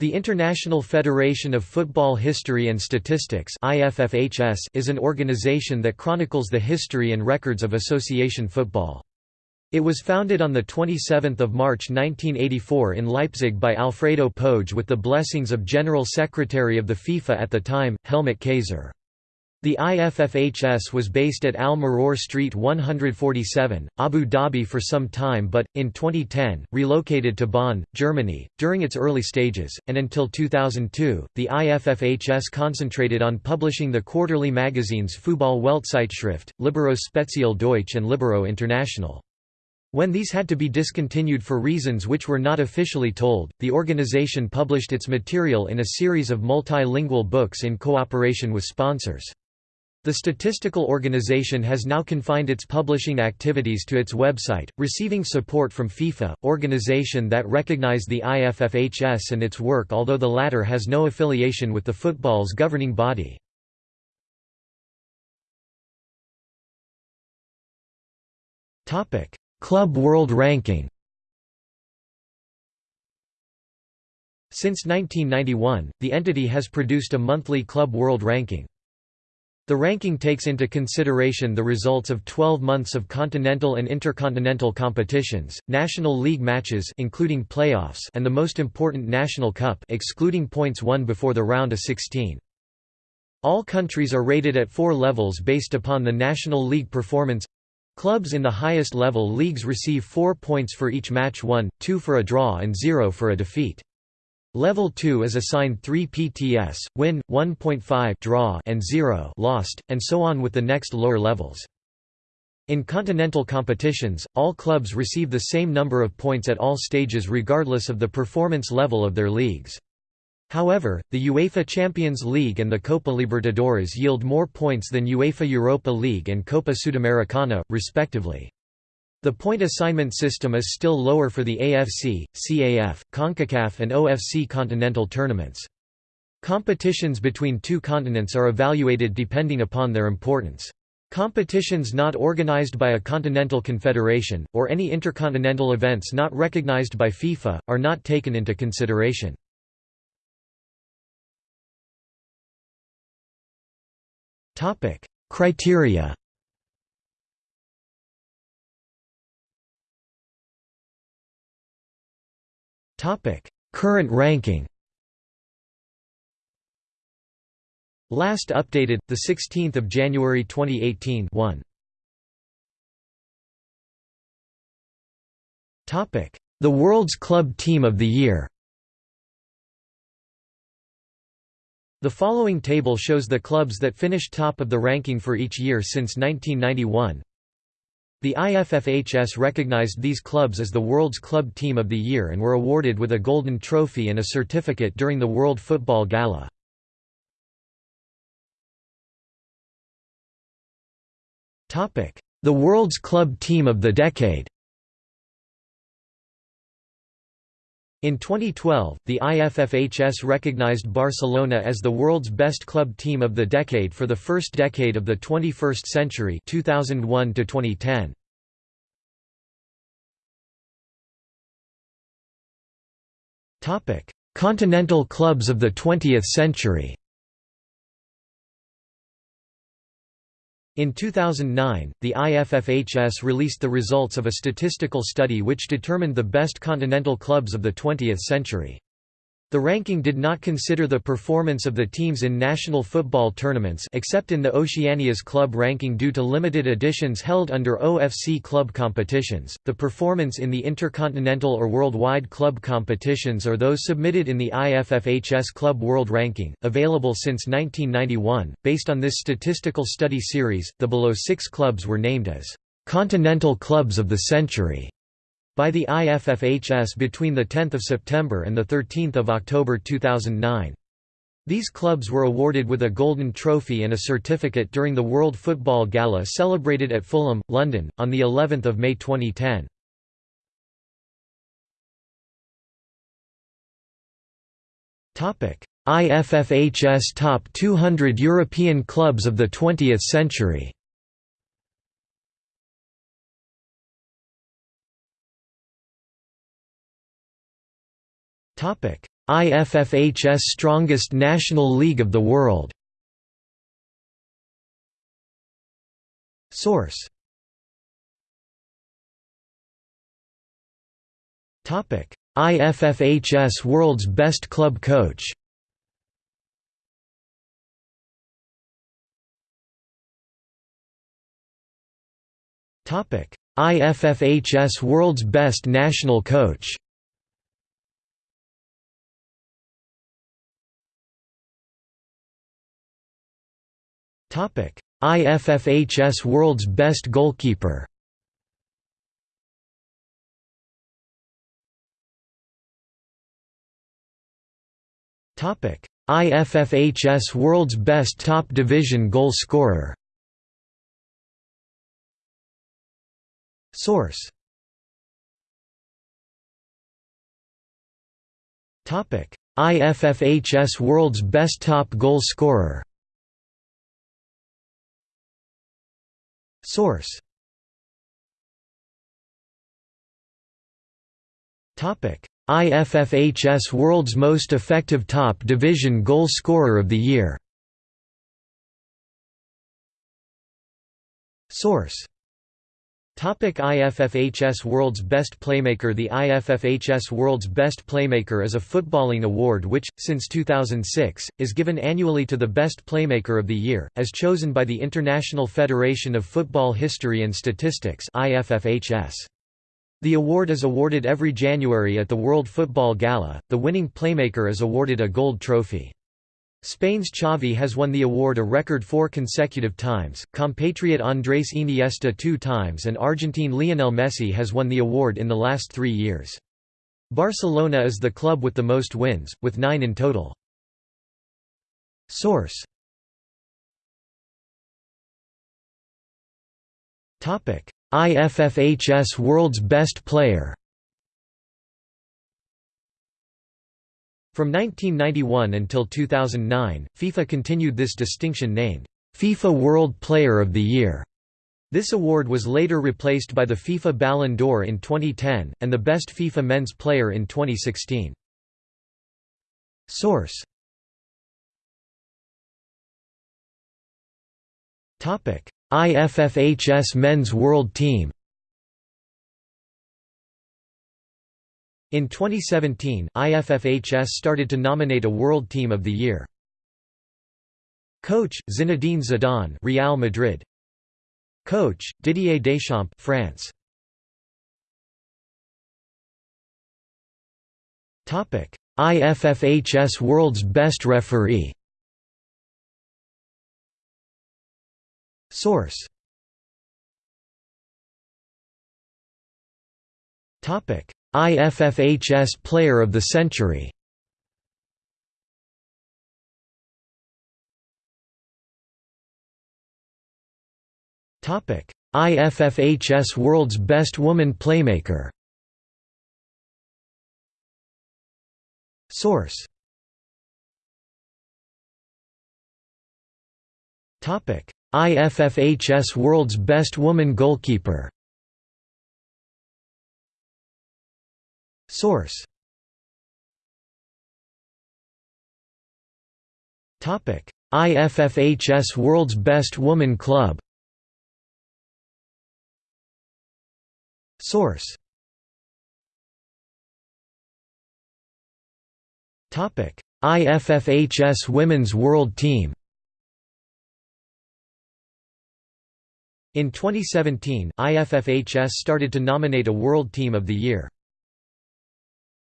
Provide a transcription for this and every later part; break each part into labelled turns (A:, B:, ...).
A: The International Federation of Football History and Statistics is an organization that chronicles the history and records of association football. It was founded on 27 March 1984 in Leipzig by Alfredo Pöge with the blessings of General Secretary of the FIFA at the time, Helmut Käser. The IFFHS was based at Al Maror Street 147, Abu Dhabi for some time but, in 2010, relocated to Bonn, Germany. During its early stages, and until 2002, the IFFHS concentrated on publishing the quarterly magazines Fußball Weltzeitschrift, Libero Spezial Deutsch and Libero International. When these had to be discontinued for reasons which were not officially told, the organization published its material in a series of multilingual books in cooperation with sponsors. The statistical organization has now confined its publishing activities to its website, receiving support from FIFA, organization that recognize the IFFHS and its work although the latter has no affiliation with the football's governing body. Club World Ranking Since 1991, the entity has produced a monthly Club World Ranking. The ranking takes into consideration the results of 12 months of continental and intercontinental competitions, national league matches including playoffs and the most important national cup excluding points won before the round of 16. All countries are rated at four levels based upon the National League performance. Clubs in the highest level leagues receive four points for each match won, two for a draw and zero for a defeat. Level 2 is assigned 3 PTS, win, 1.5 draw and 0 lost, and so on with the next lower levels. In continental competitions, all clubs receive the same number of points at all stages regardless of the performance level of their leagues. However, the UEFA Champions League and the Copa Libertadores yield more points than UEFA Europa League and Copa Sudamericana, respectively. The point assignment system is still lower for the AFC, CAF, CONCACAF and OFC continental tournaments. Competitions between two continents are evaluated depending upon their importance. Competitions not organized by a continental confederation, or any intercontinental events not recognized by FIFA, are not taken into consideration. Criteria Topic: Current ranking. Last updated the 16th of January 2018. 1. Topic: The World's Club Team of the Year. The following table shows the clubs that finished top of the ranking for each year since 1991. The IFFHS recognized these clubs as the world's club team of the year and were awarded with a golden trophy and a certificate during the World Football Gala. The world's club team of the decade In 2012, the IFFHS recognized Barcelona as the world's best club team of the decade for the first decade of the 21st century 2001 to 2010. Topic: Continental clubs of the 20th century. In 2009, the IFFHS released the results of a statistical study which determined the best continental clubs of the 20th century. The ranking did not consider the performance of the teams in national football tournaments except in the Oceania's club ranking due to limited editions held under OFC club competitions, the performance in the intercontinental or worldwide club competitions or those submitted in the IFFHS Club World Ranking, available since 1991. Based on this statistical study series, the below six clubs were named as Continental Clubs of the Century by the IFFHS between 10 September and 13 October 2009. These clubs were awarded with a golden trophy and a certificate during the World Football Gala celebrated at Fulham, London, on the 11th of May 2010. Topic: IFFHS Top 200 European Clubs of the 20th Century IFFHS strongest national league of the world. Source. IFFHS World's Best Club Coach. IFFHS World's Best National Coach IFFHS World's Best Goalkeeper. IFFHS World's Best Top Division Goal Scorer. Source. IFFHS World's Best Top Goal Scorer Source. IFFHS World's Most Effective Top Division Goal Scorer of the Year. Source Topic IFFHS World's Best Playmaker The IFFHS World's Best Playmaker is a footballing award which, since 2006, is given annually to the best playmaker of the year, as chosen by the International Federation of Football History and Statistics IFFHS. The award is awarded every January at the World Football Gala. The winning playmaker is awarded a gold trophy. Spain's Xavi has won the award a record four consecutive times, compatriot Andrés Iniesta two times and Argentine Lionel Messi has won the award in the last three years. Barcelona is the club with the most wins, with nine in total. Source IFFHS World's Best Player From 1991 until 2009, FIFA continued this distinction named, FIFA World Player of the Year. This award was later replaced by the FIFA Ballon d'Or in 2010, and the Best FIFA Men's Player in 2016. Source IFFHS Men's World Team In 2017, IFFHS started to nominate a World Team of the Year. Coach Zinedine Zidane, Real Madrid. Coach Didier Deschamps, France. Topic: IFFHS World's Best Referee. Source. Topic: IFFHS Player of the Century. IFFHS World's Best Woman Playmaker. Source. IFFHS World's Best Woman Goalkeeper Source. IFFHS World's Best Woman Club. Source. IFFHS Women's World Team. In 2017, IFFHS started to nominate a World Team of the Year.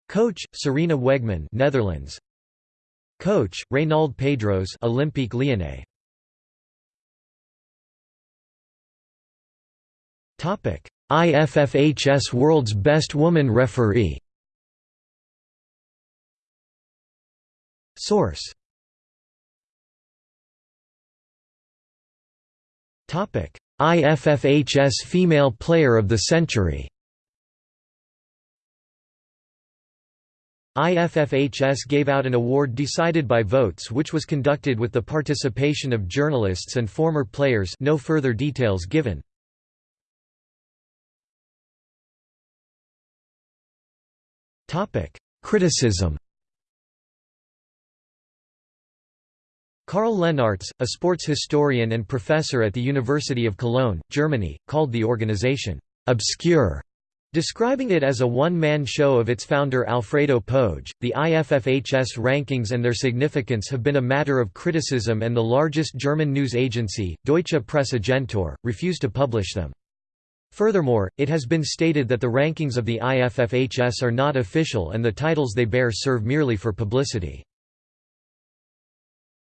A: Coach Sarina Wiegman, Netherlands. Coach Reynald Pedros, Olympique Lyonnais. Topic: IFFHS World's Best Woman Referee. Source. Topic: IFFHS Female Player of the Century. IFFHS gave out an award decided by votes which was conducted with the participation of journalists and former players. No further details given. Criticism. Karl Lennartz, a sports historian and professor at the University of Cologne, Germany, called the organization, "...obscure", describing it as a one-man show of its founder Alfredo Pöge. The IFFHS rankings and their significance have been a matter of criticism and the largest German news agency, Deutsche Presse-Agentur, refused to publish them. Furthermore, it has been stated that the rankings of the IFFHS are not official and the titles they bear serve merely for publicity.